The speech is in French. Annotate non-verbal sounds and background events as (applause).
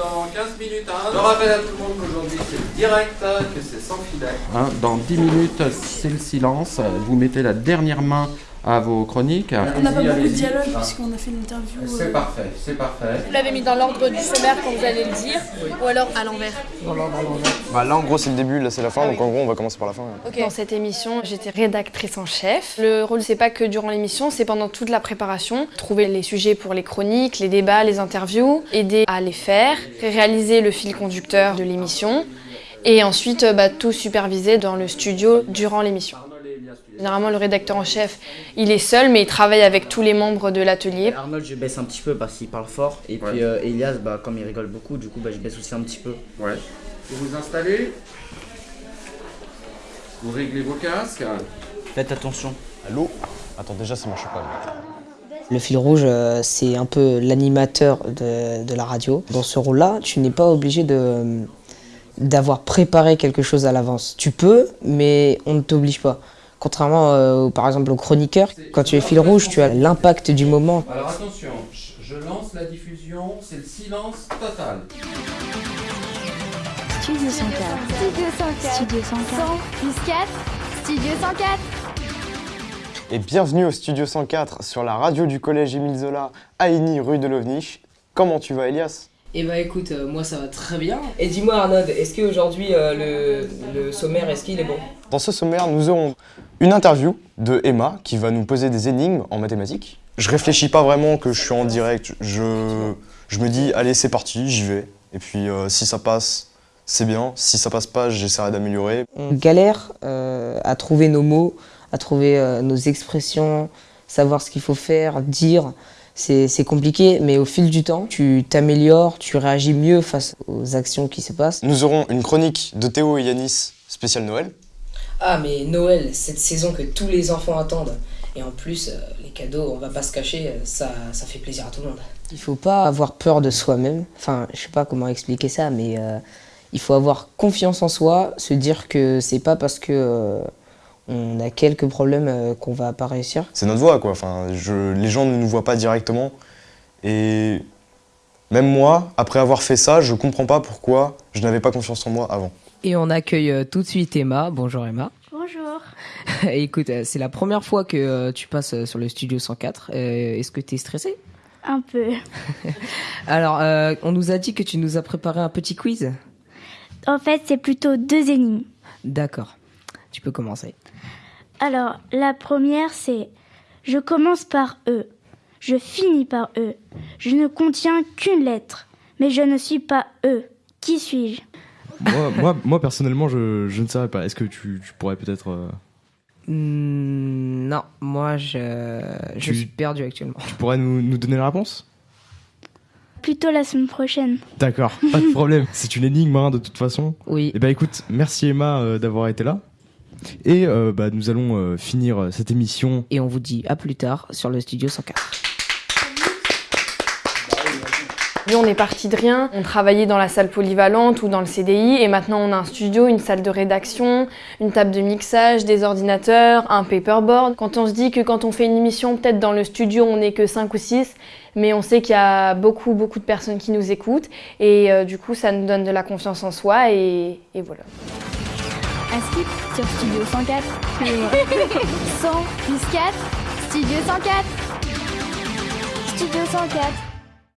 dans 15 minutes. Hein. Je rappelle à tout le monde qu'aujourd'hui c'est direct, que c'est sans filet. Hein, dans 10 minutes, c'est le silence. Vous mettez la dernière main à vos chroniques. On n'a pas beaucoup de dialogue puisqu'on a fait l'interview. C'est euh, parfait, c'est parfait. Vous l'avez mis dans l'ordre du sommaire quand vous allez le dire, ou alors à l'envers Bah là en gros c'est le début, là c'est la fin, donc en gros on va commencer par la fin. Dans cette émission, j'étais rédactrice en chef. Le rôle, c'est pas que durant l'émission, c'est pendant toute la préparation. Trouver les sujets pour les chroniques, les débats, les interviews, aider à les faire, réaliser le fil conducteur de l'émission, et ensuite bah, tout superviser dans le studio durant l'émission. Généralement, le rédacteur en chef, il est seul, mais il travaille avec tous les membres de l'atelier. Arnold, je baisse un petit peu parce qu'il parle fort. Et puis euh, Elias, bah, comme il rigole beaucoup, du coup, bah, je baisse aussi un petit peu. Ouais. Vous vous installez. Vous réglez vos casques. Faites attention. Allô? Attends déjà ça marche pas. Le fil rouge, euh, c'est un peu l'animateur de, de la radio. Dans ce rôle-là, tu n'es pas obligé de d'avoir préparé quelque chose à l'avance. Tu peux, mais on ne t'oblige pas. Contrairement, euh, par exemple, au chroniqueur, quand tu es fil rouge, tu as l'impact du moment. Alors attention, je lance la diffusion, c'est le silence total. Studio 104. Studio 104. Studio 104. plus 4. Studio 104. Et bienvenue au Studio 104 sur la radio du collège Émile Zola à Igny, rue de Lovnich. Comment tu vas Elias? Eh bah écoute, euh, moi ça va très bien. Et dis-moi Arnaud, est-ce qu'aujourd'hui euh, le, le sommaire, est-ce qu'il est bon? Dans ce sommaire, nous aurons une interview de Emma qui va nous poser des énigmes en mathématiques. Je réfléchis pas vraiment que je suis en direct, je, je me dis allez c'est parti, j'y vais. Et puis euh, si ça passe, c'est bien. Si ça passe pas, j'essaierai d'améliorer. On galère euh, à trouver nos mots, à trouver euh, nos expressions, savoir ce qu'il faut faire, dire. C'est c'est compliqué, mais au fil du temps, tu t'améliores, tu réagis mieux face aux actions qui se passent. Nous aurons une chronique de Théo et Yanis spécial Noël. Ah mais Noël, cette saison que tous les enfants attendent. Et en plus, euh, les cadeaux, on va pas se cacher, euh, ça, ça fait plaisir à tout le monde. Il faut pas avoir peur de soi-même. Enfin, je sais pas comment expliquer ça, mais euh, il faut avoir confiance en soi, se dire que c'est pas parce que euh, on a quelques problèmes euh, qu'on va pas réussir. C'est notre voix quoi. Enfin, je, les gens ne nous voient pas directement. Et même moi, après avoir fait ça, je comprends pas pourquoi je n'avais pas confiance en moi avant. Et on accueille euh, tout de suite Emma. Bonjour Emma. Bonjour. (laughs) Écoute, euh, c'est la première fois que euh, tu passes sur le studio 104. Euh, Est-ce que tu es stressée? Un peu. (laughs) Alors, euh, on nous a dit que tu nous as préparé un petit quiz. En fait, c'est plutôt deux énigmes. D'accord. Tu peux commencer. Alors, la première, c'est Je commence par E. Je finis par E. Je ne contiens qu'une lettre. Mais je ne suis pas E. Qui suis-je? Moi, moi, moi, personnellement, je, je ne savais pas. Est-ce que tu, tu pourrais peut-être. euh, Hmm, non, moi, je, je Tu- suis perdu actuellement. tu pourrais nous, nous donner la réponse? Plutôt la semaine prochaine. D'accord, pas de problème. (laughs) C'est une énigme, hein, de toute façon. Oui. Eh ben écoute, merci Emma euh, d'avoir été là. Et euh, bah, nous allons euh, finir euh, cette émission. Et on vous dit à plus tard sur le studio 104. On est parti de rien. On travaillait dans la salle polyvalente ou dans le CDI et maintenant on a un studio, une salle de rédaction, une table de mixage, des ordinateurs, un paperboard. Quand on se dit que quand on fait une émission, peut-être dans le studio on n'est que 5 ou 6, mais on sait qu'il y a beaucoup beaucoup de personnes qui nous écoutent et euh, du coup ça nous donne de la confiance en soi et, voilà. Sur Studio 104. 100 (laughs) plus 4. Studio 104. Studio 104.